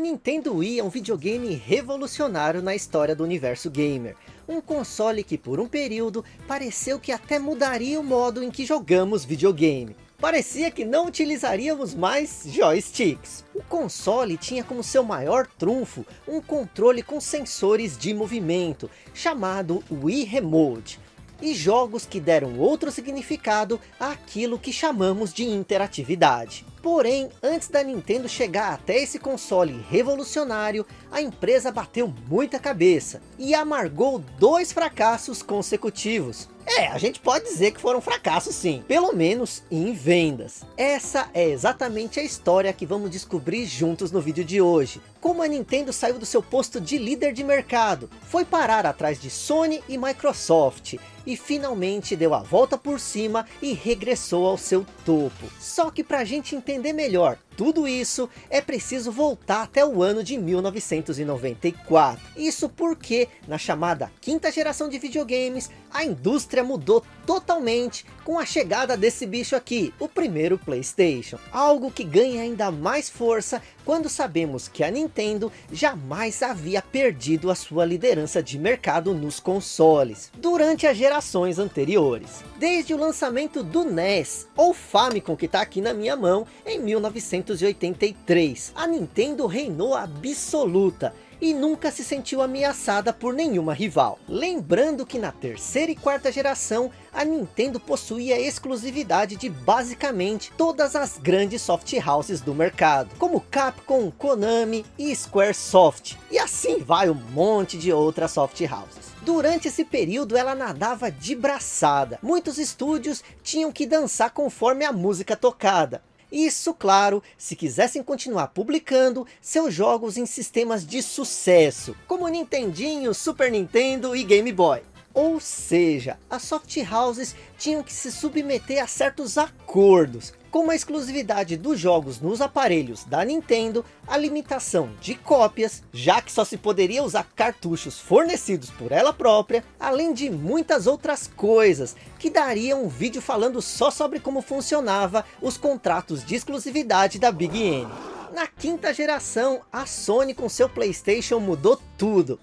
Nintendo Wii é um videogame revolucionário na história do universo gamer. Um console que por um período pareceu que até mudaria o modo em que jogamos videogame. Parecia que não utilizaríamos mais joysticks. O console tinha como seu maior trunfo um controle com sensores de movimento, chamado Wii Remote e jogos que deram outro significado àquilo que chamamos de interatividade. Porém, antes da Nintendo chegar até esse console revolucionário, a empresa bateu muita cabeça e amargou dois fracassos consecutivos. É, a gente pode dizer que foram fracassos sim, pelo menos em vendas. Essa é exatamente a história que vamos descobrir juntos no vídeo de hoje. Como a Nintendo saiu do seu posto de líder de mercado, foi parar atrás de Sony e Microsoft, e finalmente deu a volta por cima e regressou ao seu topo. Só que para a gente entender melhor tudo isso, é preciso voltar até o ano de 1994. Isso porque, na chamada quinta geração de videogames, a indústria mudou totalmente com a chegada desse bicho aqui, o primeiro Playstation. Algo que ganha ainda mais força quando sabemos que a Nintendo jamais havia perdido a sua liderança de mercado nos consoles, durante as gerações anteriores. Desde o lançamento do NES, ou Famicom que está aqui na minha mão, em 1994. 1983, a Nintendo reinou absoluta e nunca se sentiu ameaçada por nenhuma rival. Lembrando que na terceira e quarta geração, a Nintendo possuía exclusividade de basicamente todas as grandes soft houses do mercado, como Capcom, Konami e Squaresoft, e assim vai um monte de outras soft houses. Durante esse período ela nadava de braçada, muitos estúdios tinham que dançar conforme a música tocada, isso, claro, se quisessem continuar publicando seus jogos em sistemas de sucesso, como Nintendinho, Super Nintendo e Game Boy. Ou seja, as soft houses tinham que se submeter a certos acordos, como a exclusividade dos jogos nos aparelhos da Nintendo, a limitação de cópias, já que só se poderia usar cartuchos fornecidos por ela própria, além de muitas outras coisas, que dariam um vídeo falando só sobre como funcionava os contratos de exclusividade da Big N. Na quinta geração, a Sony com seu Playstation mudou tudo,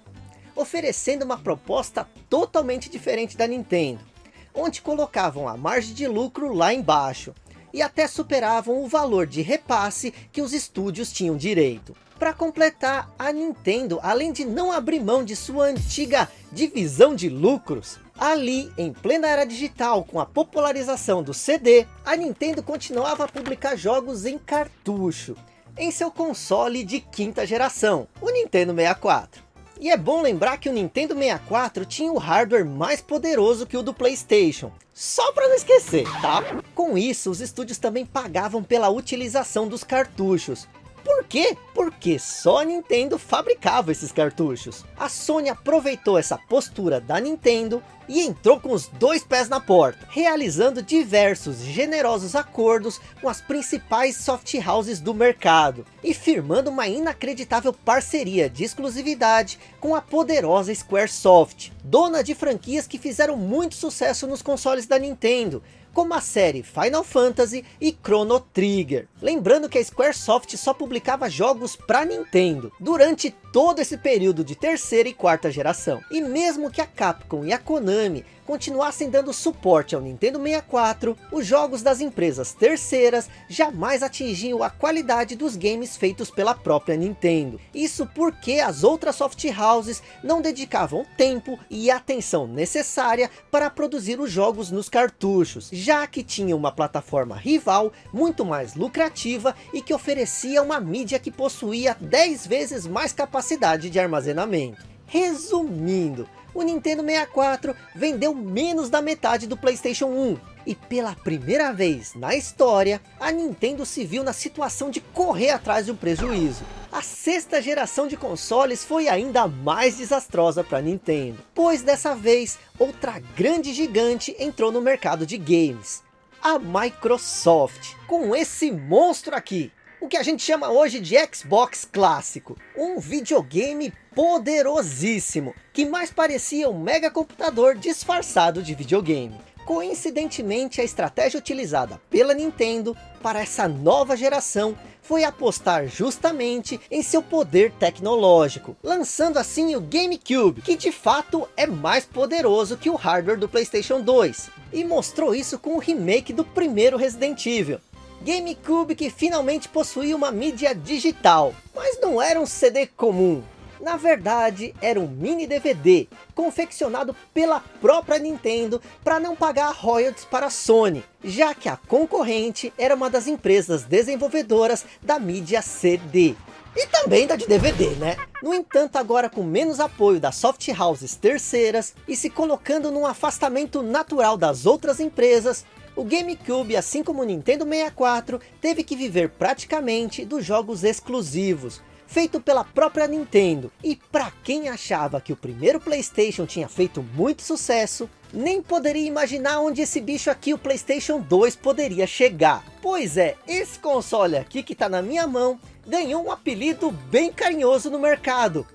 oferecendo uma proposta totalmente diferente da Nintendo, onde colocavam a margem de lucro lá embaixo, e até superavam o valor de repasse que os estúdios tinham direito. Para completar, a Nintendo, além de não abrir mão de sua antiga divisão de lucros, ali em plena era digital com a popularização do CD, a Nintendo continuava a publicar jogos em cartucho, em seu console de quinta geração, o Nintendo 64. E é bom lembrar que o Nintendo 64 tinha o hardware mais poderoso que o do Playstation. Só para não esquecer, tá? Com isso, os estúdios também pagavam pela utilização dos cartuchos. Por quê? Porque só a Nintendo fabricava esses cartuchos. A Sony aproveitou essa postura da Nintendo e entrou com os dois pés na porta, realizando diversos generosos acordos com as principais soft houses do mercado e firmando uma inacreditável parceria de exclusividade com a poderosa Squaresoft, dona de franquias que fizeram muito sucesso nos consoles da Nintendo, como a série Final Fantasy e Chrono Trigger. Lembrando que a Squaresoft só publicava jogos para Nintendo, durante todo esse período de terceira e quarta geração. E mesmo que a Capcom e a Konami continuassem dando suporte ao Nintendo 64, os jogos das empresas terceiras jamais atingiam a qualidade dos games feitos pela própria Nintendo. Isso porque as outras soft houses não dedicavam tempo e atenção necessária para produzir os jogos nos cartuchos, já que tinha uma plataforma rival muito mais lucrativa e que oferecia uma mídia que possuía 10 vezes mais capacidade de armazenamento. Resumindo, o Nintendo 64 vendeu menos da metade do Playstation 1. E pela primeira vez na história, a Nintendo se viu na situação de correr atrás de um prejuízo. A sexta geração de consoles foi ainda mais desastrosa para a Nintendo, pois dessa vez outra grande gigante entrou no mercado de games, a Microsoft, com esse monstro aqui, o que a gente chama hoje de Xbox clássico, um videogame poderosíssimo, que mais parecia um mega computador disfarçado de videogame. Coincidentemente, a estratégia utilizada pela Nintendo para essa nova geração foi apostar justamente em seu poder tecnológico, lançando assim o GameCube, que de fato é mais poderoso que o hardware do Playstation 2, e mostrou isso com o remake do primeiro Resident Evil. GameCube que finalmente possuía uma mídia digital, mas não era um CD comum, na verdade, era um mini DVD, confeccionado pela própria Nintendo para não pagar royalties para a Sony, já que a concorrente era uma das empresas desenvolvedoras da mídia CD. E também da de DVD, né? No entanto, agora com menos apoio das soft houses terceiras e se colocando num afastamento natural das outras empresas, o GameCube, assim como o Nintendo 64, teve que viver praticamente dos jogos exclusivos, feito pela própria Nintendo. E para quem achava que o primeiro Playstation tinha feito muito sucesso, nem poderia imaginar onde esse bicho aqui, o Playstation 2, poderia chegar. Pois é, esse console aqui que está na minha mão, ganhou um apelido bem carinhoso no mercado.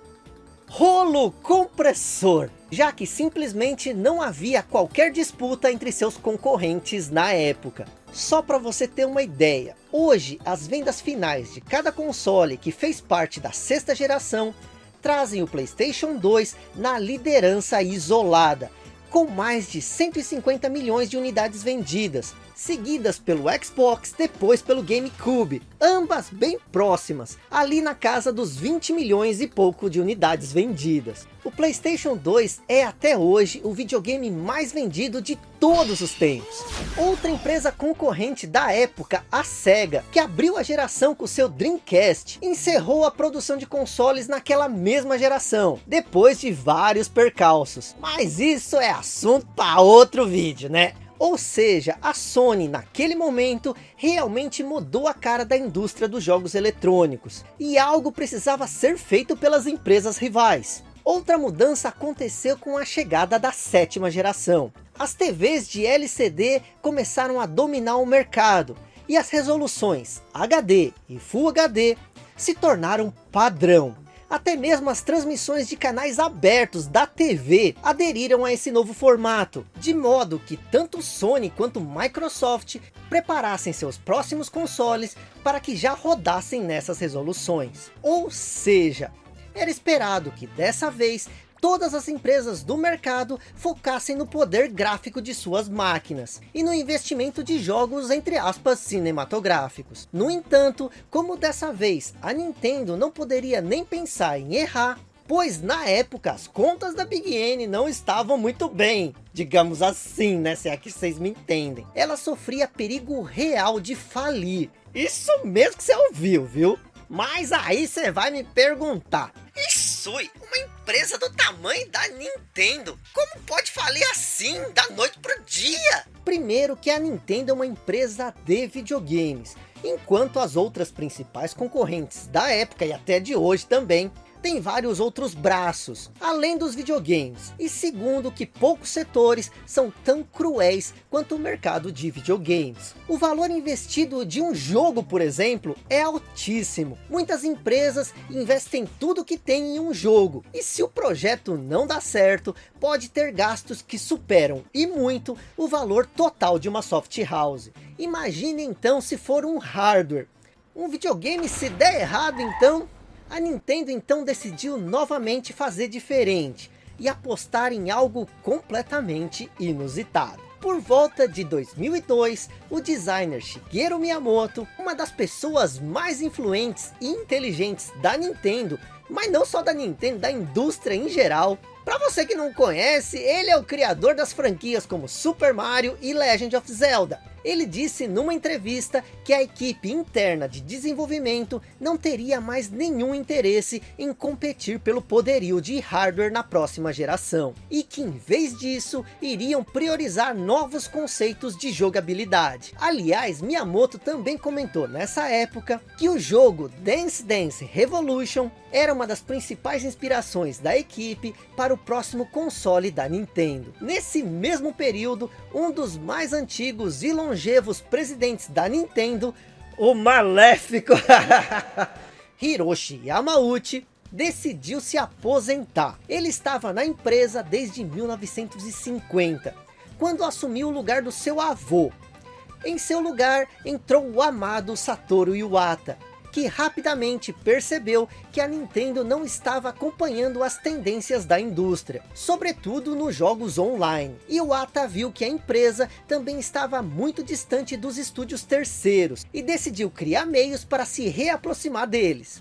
Rolo compressor, já que simplesmente não havia qualquer disputa entre seus concorrentes na época. Só para você ter uma ideia, hoje as vendas finais de cada console que fez parte da sexta geração trazem o Playstation 2 na liderança isolada, com mais de 150 milhões de unidades vendidas, seguidas pelo Xbox, depois pelo GameCube, ambas bem próximas, ali na casa dos 20 milhões e pouco de unidades vendidas. O Playstation 2 é até hoje o videogame mais vendido de todos os tempos. Outra empresa concorrente da época, a SEGA, que abriu a geração com seu Dreamcast, encerrou a produção de consoles naquela mesma geração, depois de vários percalços. Mas isso é assunto para outro vídeo, né? Ou seja, a Sony naquele momento realmente mudou a cara da indústria dos jogos eletrônicos. E algo precisava ser feito pelas empresas rivais. Outra mudança aconteceu com a chegada da sétima geração. As TVs de LCD começaram a dominar o mercado. E as resoluções HD e Full HD se tornaram padrão. Até mesmo as transmissões de canais abertos da TV aderiram a esse novo formato, de modo que tanto Sony quanto Microsoft preparassem seus próximos consoles para que já rodassem nessas resoluções. Ou seja, era esperado que dessa vez todas as empresas do mercado focassem no poder gráfico de suas máquinas e no investimento de jogos entre aspas cinematográficos. No entanto, como dessa vez a Nintendo não poderia nem pensar em errar, pois na época as contas da Big N não estavam muito bem, digamos assim, né, se é que vocês me entendem. Ela sofria perigo real de falir. Isso mesmo que você ouviu, viu? Mas aí você vai me perguntar, Isui, uma empresa do tamanho da Nintendo, como pode falir assim, da noite pro dia? Primeiro que a Nintendo é uma empresa de videogames, enquanto as outras principais concorrentes da época e até de hoje também tem vários outros braços, além dos videogames. E segundo que poucos setores são tão cruéis quanto o mercado de videogames. O valor investido de um jogo, por exemplo, é altíssimo. Muitas empresas investem tudo que tem em um jogo. E se o projeto não dá certo, pode ter gastos que superam, e muito, o valor total de uma soft house. Imagine então se for um hardware. Um videogame se der errado então, a Nintendo então decidiu novamente fazer diferente e apostar em algo completamente inusitado. Por volta de 2002, o designer Shigeru Miyamoto, uma das pessoas mais influentes e inteligentes da Nintendo, mas não só da Nintendo, da indústria em geral, para você que não conhece, ele é o criador das franquias como Super Mario e Legend of Zelda. Ele disse numa entrevista que a equipe interna de desenvolvimento não teria mais nenhum interesse em competir pelo poderio de hardware na próxima geração. E que em vez disso, iriam priorizar novos conceitos de jogabilidade. Aliás, Miyamoto também comentou nessa época que o jogo Dance Dance Revolution era uma das principais inspirações da equipe para o próximo console da Nintendo. Nesse mesmo período, um dos mais antigos e presidentes da Nintendo, o maléfico Hiroshi Yamauchi, decidiu se aposentar. Ele estava na empresa desde 1950 quando assumiu o lugar do seu avô. Em seu lugar entrou o amado Satoru Iwata, que rapidamente percebeu que a Nintendo não estava acompanhando as tendências da indústria, sobretudo nos jogos online. E o Ata viu que a empresa também estava muito distante dos estúdios terceiros, e decidiu criar meios para se reaproximar deles.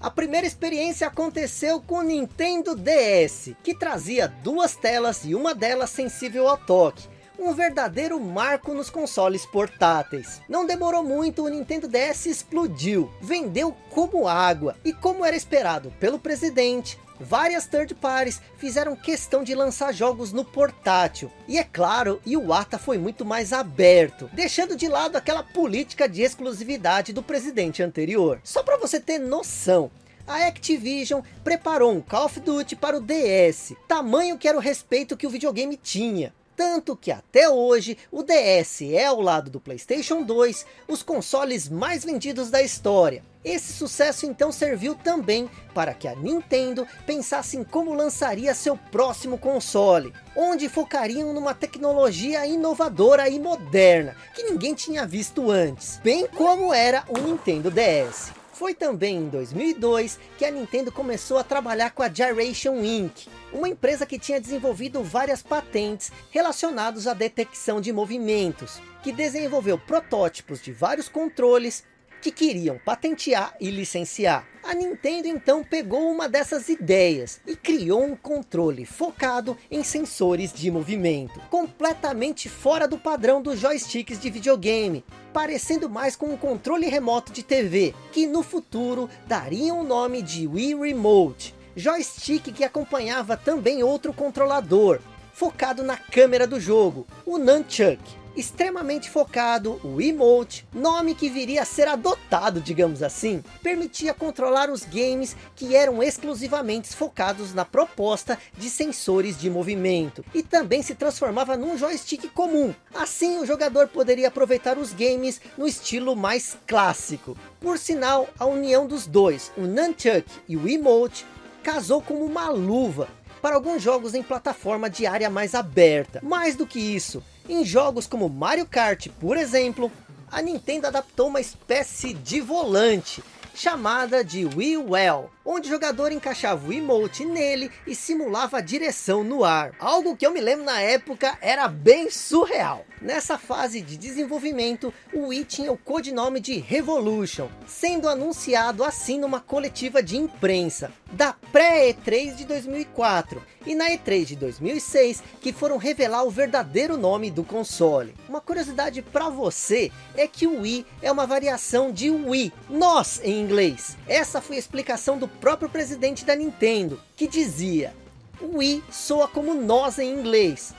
A primeira experiência aconteceu com o Nintendo DS, que trazia duas telas e uma delas sensível ao toque, um verdadeiro marco nos consoles portáteis. Não demorou muito, o Nintendo DS explodiu, vendeu como água, e como era esperado pelo presidente, várias third parties fizeram questão de lançar jogos no portátil. E é claro, Iwata foi muito mais aberto, deixando de lado aquela política de exclusividade do presidente anterior. Só para você ter noção, a Activision preparou um Call of Duty para o DS, tamanho que era o respeito que o videogame tinha. Tanto que até hoje, o DS é ao lado do Playstation 2, os consoles mais vendidos da história. Esse sucesso então serviu também para que a Nintendo pensasse em como lançaria seu próximo console, onde focariam numa tecnologia inovadora e moderna, que ninguém tinha visto antes, bem como era o Nintendo DS. Foi também em 2002 que a Nintendo começou a trabalhar com a Gyration Inc., uma empresa que tinha desenvolvido várias patentes relacionadas à detecção de movimentos, que desenvolveu protótipos de vários controles que queriam patentear e licenciar. A Nintendo então pegou uma dessas ideias e criou um controle focado em sensores de movimento, completamente fora do padrão dos joysticks de videogame, parecendo mais com um controle remoto de TV, que no futuro dariam o nome de Wii Remote, joystick que acompanhava também outro controlador, focado na câmera do jogo, o Nunchuck extremamente focado, o emote, nome que viria a ser adotado, digamos assim, permitia controlar os games que eram exclusivamente focados na proposta de sensores de movimento, e também se transformava num joystick comum. Assim o jogador poderia aproveitar os games no estilo mais clássico. Por sinal, a união dos dois, o Nunchuck e o emote, casou como uma luva, para alguns jogos em plataforma de área mais aberta. Mais do que isso, em jogos como Mario Kart, por exemplo, a Nintendo adaptou uma espécie de volante, chamada de Wii Well, onde o jogador encaixava o emote nele e simulava a direção no ar. Algo que eu me lembro na época era bem surreal. Nessa fase de desenvolvimento, o Wii tinha o codinome de Revolution, sendo anunciado assim numa coletiva de imprensa, da pré-E3 de 2004, e na E3 de 2006, que foram revelar o verdadeiro nome do console. Uma curiosidade para você, é que o Wii é uma variação de Wii, nós em inglês. Essa foi a explicação do próprio presidente da Nintendo, que dizia, Wii soa como nós em inglês,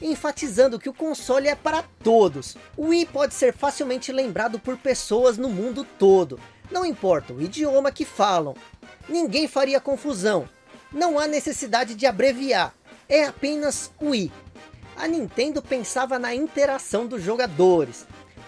enfatizando que o console é para todos. Wii pode ser facilmente lembrado por pessoas no mundo todo, não importa o idioma que falam. Ninguém faria confusão, não há necessidade de abreviar, é apenas Wii. A Nintendo pensava na interação dos jogadores,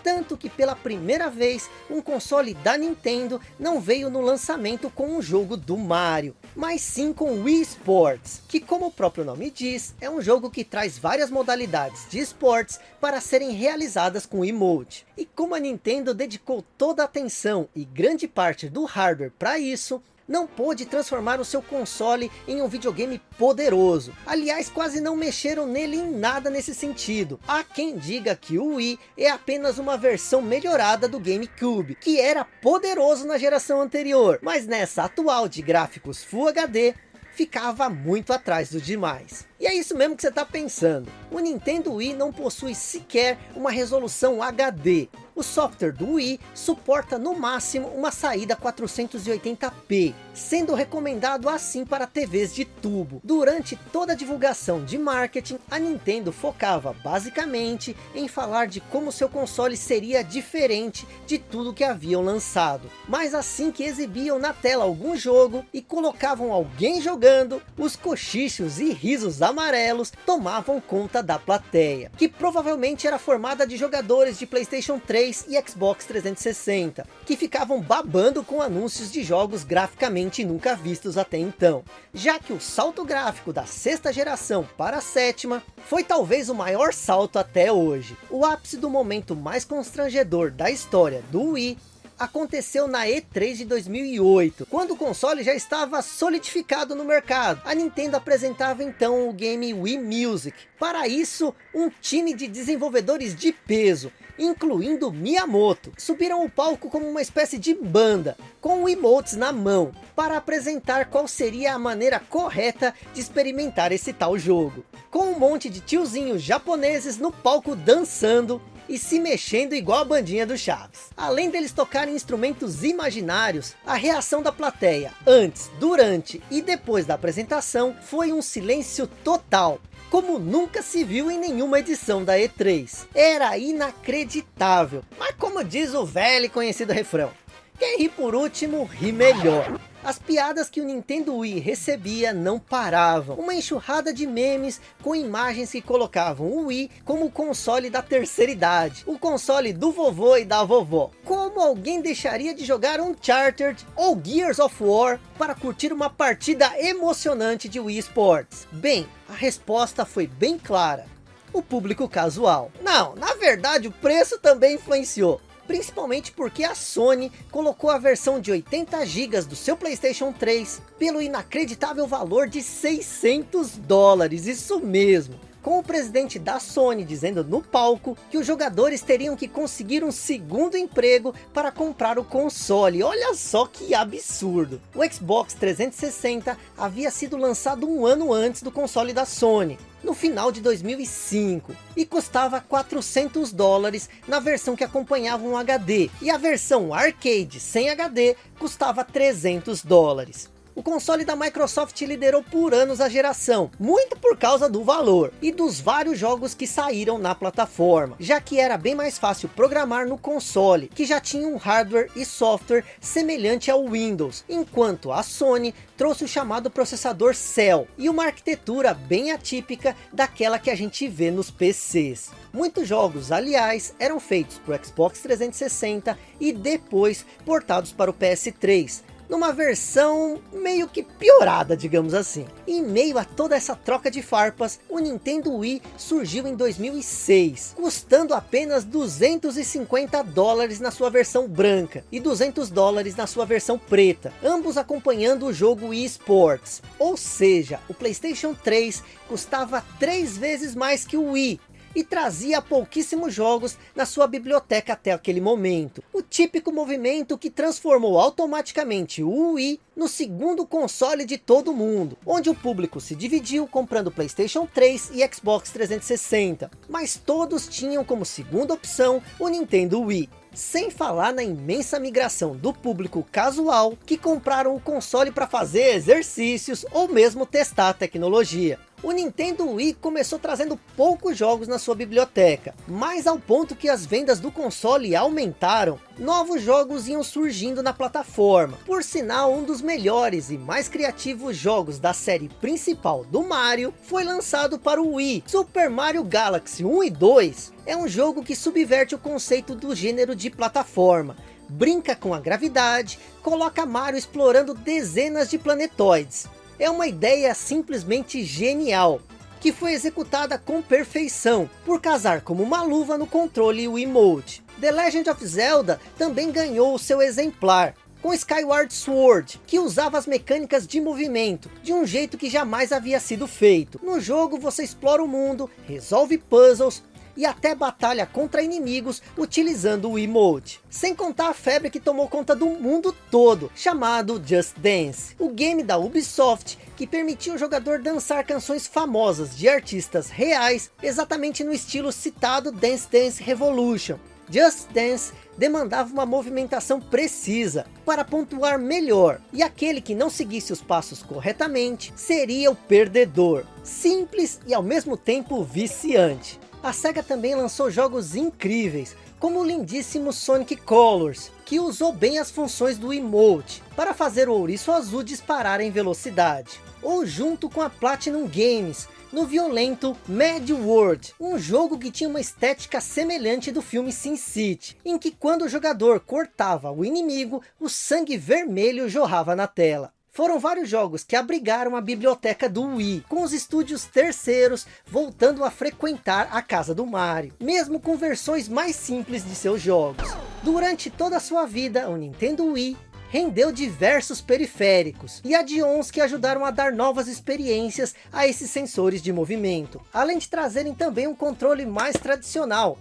tanto que pela primeira vez um console da Nintendo não veio no lançamento com um jogo do Mario, mas sim com Wii Sports, que como o próprio nome diz, é um jogo que traz várias modalidades de esportes para serem realizadas com emote. E como a Nintendo dedicou toda a atenção e grande parte do hardware para isso, não pôde transformar o seu console em um videogame poderoso. Aliás, quase não mexeram nele em nada nesse sentido. Há quem diga que o Wii é apenas uma versão melhorada do GameCube, que era poderoso na geração anterior, mas nessa atual de gráficos Full HD, ficava muito atrás dos demais. E é isso mesmo que você está pensando. O Nintendo Wii não possui sequer uma resolução HD, o software do Wii suporta no máximo uma saída 480p, sendo recomendado assim para TVs de tubo. Durante toda a divulgação de marketing, a Nintendo focava basicamente em falar de como seu console seria diferente de tudo que haviam lançado. Mas assim que exibiam na tela algum jogo e colocavam alguém jogando, os cochichos e risos amarelos tomavam conta da plateia, que provavelmente era formada de jogadores de Playstation 3 e Xbox 360, que ficavam babando com anúncios de jogos graficamente nunca vistos até então, já que o salto gráfico da sexta geração para a sétima foi talvez o maior salto até hoje. O ápice do momento mais constrangedor da história do Wii aconteceu na E3 de 2008, quando o console já estava solidificado no mercado. A Nintendo apresentava então o game Wii Music. Para isso, um time de desenvolvedores de peso, incluindo Miyamoto, subiram o palco como uma espécie de banda, com emotes na mão, para apresentar qual seria a maneira correta de experimentar esse tal jogo. Com um monte de tiozinhos japoneses no palco dançando, e se mexendo igual a bandinha do Chaves. Além deles tocarem instrumentos imaginários, a reação da plateia antes, durante e depois da apresentação foi um silêncio total, como nunca se viu em nenhuma edição da E3. Era inacreditável, mas como diz o velho e conhecido refrão, quem ri por último, ri melhor. As piadas que o Nintendo Wii recebia não paravam. Uma enxurrada de memes com imagens que colocavam o Wii como o console da terceira idade. O console do vovô e da vovó. Como alguém deixaria de jogar Uncharted ou Gears of War para curtir uma partida emocionante de Wii Sports? Bem, a resposta foi bem clara. O público casual. Não, na verdade o preço também influenciou principalmente porque a Sony colocou a versão de 80 GB do seu Playstation 3 pelo inacreditável valor de 600 dólares, isso mesmo com o presidente da Sony dizendo no palco que os jogadores teriam que conseguir um segundo emprego para comprar o console. Olha só que absurdo. O Xbox 360 havia sido lançado um ano antes do console da Sony, no final de 2005 e custava 400 dólares na versão que acompanhava um HD e a versão arcade sem HD custava 300 dólares. O console da Microsoft liderou por anos a geração, muito por causa do valor e dos vários jogos que saíram na plataforma, já que era bem mais fácil programar no console, que já tinha um hardware e software semelhante ao Windows, enquanto a Sony trouxe o chamado processador Cell e uma arquitetura bem atípica daquela que a gente vê nos PCs. Muitos jogos, aliás, eram feitos para o Xbox 360 e depois portados para o PS3, numa versão meio que piorada, digamos assim. Em meio a toda essa troca de farpas, o Nintendo Wii surgiu em 2006, custando apenas 250 dólares na sua versão branca e 200 dólares na sua versão preta, ambos acompanhando o jogo Wii Sports. Ou seja, o Playstation 3 custava três vezes mais que o Wii, e trazia pouquíssimos jogos na sua biblioteca até aquele momento. O típico movimento que transformou automaticamente o Wii no segundo console de todo mundo, onde o público se dividiu comprando Playstation 3 e Xbox 360, mas todos tinham como segunda opção o Nintendo Wii. Sem falar na imensa migração do público casual que compraram o console para fazer exercícios ou mesmo testar a tecnologia. O Nintendo Wii começou trazendo poucos jogos na sua biblioteca, mas ao ponto que as vendas do console aumentaram, novos jogos iam surgindo na plataforma. Por sinal, um dos melhores e mais criativos jogos da série principal do Mario foi lançado para o Wii. Super Mario Galaxy 1 e 2 é um jogo que subverte o conceito do gênero de plataforma, brinca com a gravidade, coloca Mario explorando dezenas de planetoides, é uma ideia simplesmente genial, que foi executada com perfeição, por casar como uma luva no controle Wiimote. The Legend of Zelda também ganhou o seu exemplar, com Skyward Sword, que usava as mecânicas de movimento, de um jeito que jamais havia sido feito. No jogo você explora o mundo, resolve puzzles, e até batalha contra inimigos utilizando o emote. Sem contar a febre que tomou conta do mundo todo, chamado Just Dance. O game da Ubisoft que permitia o jogador dançar canções famosas de artistas reais, exatamente no estilo citado Dance Dance Revolution. Just Dance demandava uma movimentação precisa para pontuar melhor, e aquele que não seguisse os passos corretamente seria o perdedor. Simples e ao mesmo tempo viciante. A SEGA também lançou jogos incríveis, como o lindíssimo Sonic Colors, que usou bem as funções do emote, para fazer o ouriço azul disparar em velocidade. Ou junto com a Platinum Games, no violento Mad World, um jogo que tinha uma estética semelhante do filme Sin City, em que quando o jogador cortava o inimigo, o sangue vermelho jorrava na tela. Foram vários jogos que abrigaram a biblioteca do Wii, com os estúdios terceiros voltando a frequentar a casa do Mario, mesmo com versões mais simples de seus jogos. Durante toda a sua vida, o Nintendo Wii rendeu diversos periféricos e add-ons que ajudaram a dar novas experiências a esses sensores de movimento, além de trazerem também um controle mais tradicional,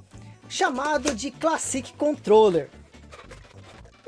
chamado de Classic Controller.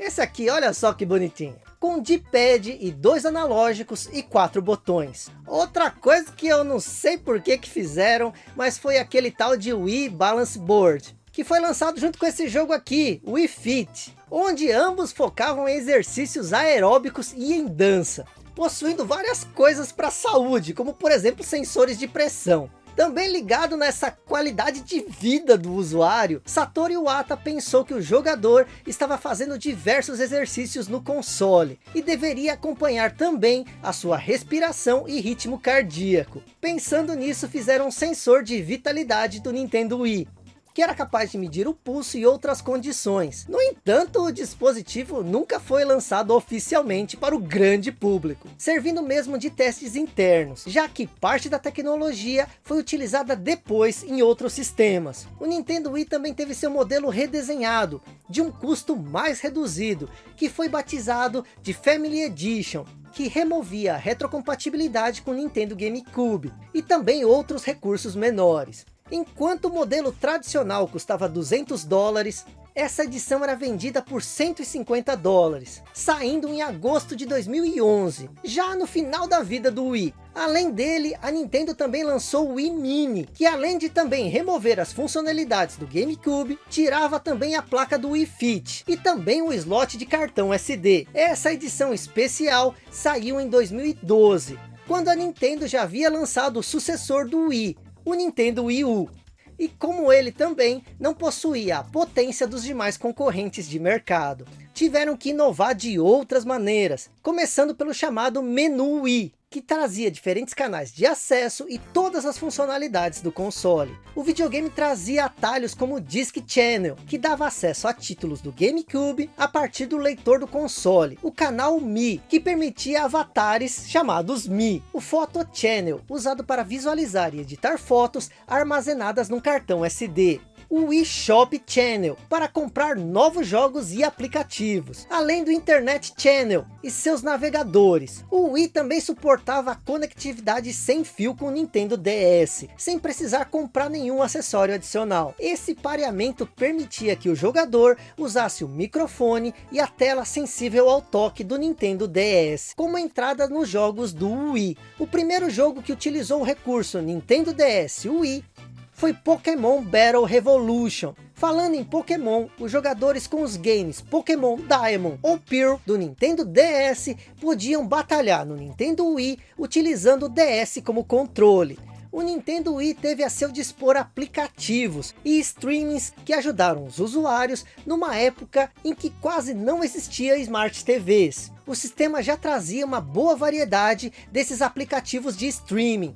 Esse aqui, olha só que bonitinho com D-pad e dois analógicos e quatro botões. Outra coisa que eu não sei por que que fizeram, mas foi aquele tal de Wii Balance Board, que foi lançado junto com esse jogo aqui, Wii Fit, onde ambos focavam em exercícios aeróbicos e em dança, possuindo várias coisas para a saúde, como por exemplo sensores de pressão. Também ligado nessa qualidade de vida do usuário, Satoru Iwata pensou que o jogador estava fazendo diversos exercícios no console e deveria acompanhar também a sua respiração e ritmo cardíaco. Pensando nisso, fizeram um sensor de vitalidade do Nintendo Wii, que era capaz de medir o pulso e outras condições. No entanto, o dispositivo nunca foi lançado oficialmente para o grande público, servindo mesmo de testes internos, já que parte da tecnologia foi utilizada depois em outros sistemas. O Nintendo Wii também teve seu modelo redesenhado, de um custo mais reduzido, que foi batizado de Family Edition, que removia a retrocompatibilidade com o Nintendo GameCube, e também outros recursos menores. Enquanto o modelo tradicional custava 200 dólares, essa edição era vendida por 150 dólares, saindo em agosto de 2011, já no final da vida do Wii. Além dele, a Nintendo também lançou o Wii Mini, que além de também remover as funcionalidades do GameCube, tirava também a placa do Wii Fit, e também o slot de cartão SD. Essa edição especial saiu em 2012, quando a Nintendo já havia lançado o sucessor do Wii, o Nintendo Wii U. E como ele também não possuía a potência dos demais concorrentes de mercado, tiveram que inovar de outras maneiras, começando pelo chamado menu Wii, que trazia diferentes canais de acesso e todas as funcionalidades do console. O videogame trazia atalhos como Disc Channel, que dava acesso a títulos do GameCube a partir do leitor do console. O canal Mi, que permitia avatares chamados Mi. O Photo Channel, usado para visualizar e editar fotos armazenadas num cartão SD o eShop Channel para comprar novos jogos e aplicativos, além do Internet Channel e seus navegadores. O Wii também suportava a conectividade sem fio com o Nintendo DS, sem precisar comprar nenhum acessório adicional. Esse pareamento permitia que o jogador usasse o microfone e a tela sensível ao toque do Nintendo DS, como entrada nos jogos do Wii. O primeiro jogo que utilizou o recurso Nintendo DS Wii foi Pokémon Battle Revolution. Falando em Pokémon, os jogadores com os games Pokémon Diamond ou Pearl do Nintendo DS podiam batalhar no Nintendo Wii utilizando o DS como controle. O Nintendo Wii teve a seu dispor aplicativos e streamings que ajudaram os usuários numa época em que quase não existia Smart TVs. O sistema já trazia uma boa variedade desses aplicativos de streaming,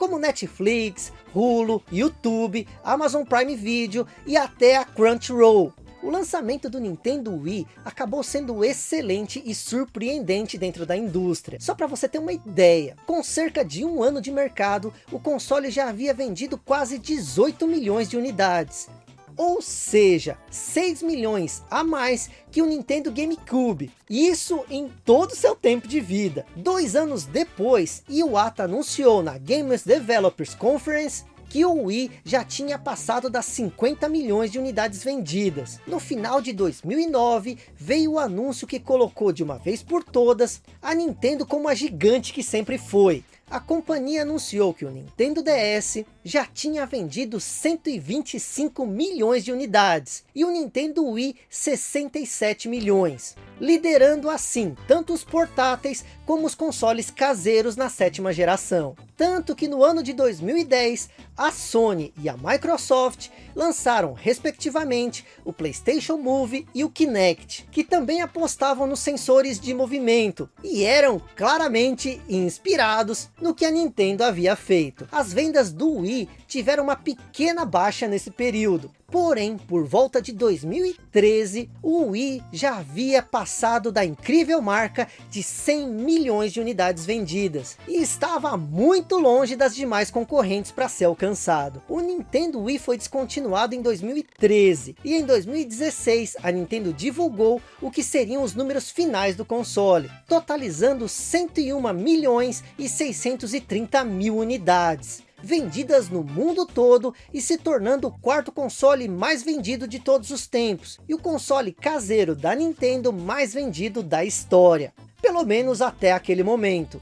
como Netflix, Hulu, YouTube, Amazon Prime Video e até a Crunchyroll. O lançamento do Nintendo Wii acabou sendo excelente e surpreendente dentro da indústria. Só para você ter uma ideia, com cerca de um ano de mercado, o console já havia vendido quase 18 milhões de unidades ou seja, 6 milhões a mais que o Nintendo GameCube. Isso em todo o seu tempo de vida. Dois anos depois, Iwata anunciou na Gamers Developers Conference que o Wii já tinha passado das 50 milhões de unidades vendidas. No final de 2009, veio o anúncio que colocou de uma vez por todas a Nintendo como a gigante que sempre foi a companhia anunciou que o Nintendo DS já tinha vendido 125 milhões de unidades e o Nintendo Wii 67 milhões, liderando assim tanto os portáteis como os consoles caseiros na sétima geração. Tanto que no ano de 2010, a Sony e a Microsoft lançaram respectivamente o Playstation Move e o Kinect, que também apostavam nos sensores de movimento e eram claramente inspirados no que a Nintendo havia feito. As vendas do Wii tiveram uma pequena baixa nesse período, Porém, por volta de 2013, o Wii já havia passado da incrível marca de 100 milhões de unidades vendidas. E estava muito longe das demais concorrentes para ser alcançado. O Nintendo Wii foi descontinuado em 2013. E em 2016, a Nintendo divulgou o que seriam os números finais do console. Totalizando 101 milhões e 630 mil unidades vendidas no mundo todo e se tornando o quarto console mais vendido de todos os tempos e o console caseiro da Nintendo mais vendido da história, pelo menos até aquele momento.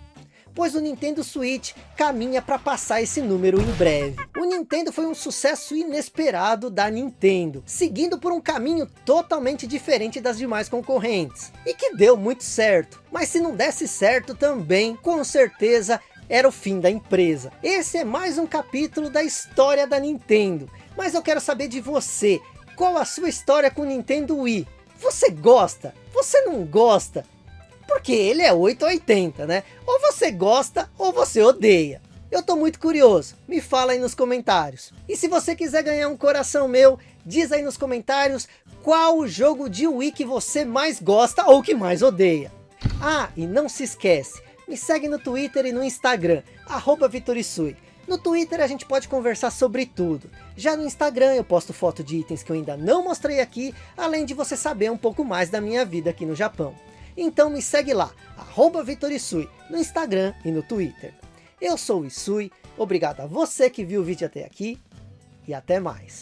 Pois o Nintendo Switch caminha para passar esse número em breve. O Nintendo foi um sucesso inesperado da Nintendo, seguindo por um caminho totalmente diferente das demais concorrentes. E que deu muito certo. Mas se não desse certo também, com certeza era o fim da empresa. Esse é mais um capítulo da história da Nintendo. Mas eu quero saber de você. Qual a sua história com o Nintendo Wii? Você gosta? Você não gosta? Porque ele é 880, né? Ou você gosta ou você odeia. Eu tô muito curioso, me fala aí nos comentários. E se você quiser ganhar um coração meu, diz aí nos comentários qual o jogo de Wii que você mais gosta ou que mais odeia. Ah, e não se esquece, me segue no Twitter e no Instagram, arroba Vitorisui. No Twitter a gente pode conversar sobre tudo. Já no Instagram eu posto foto de itens que eu ainda não mostrei aqui, além de você saber um pouco mais da minha vida aqui no Japão. Então me segue lá, arroba Vitorisui, no Instagram e no Twitter. Eu sou o Isui, obrigado a você que viu o vídeo até aqui, e até mais.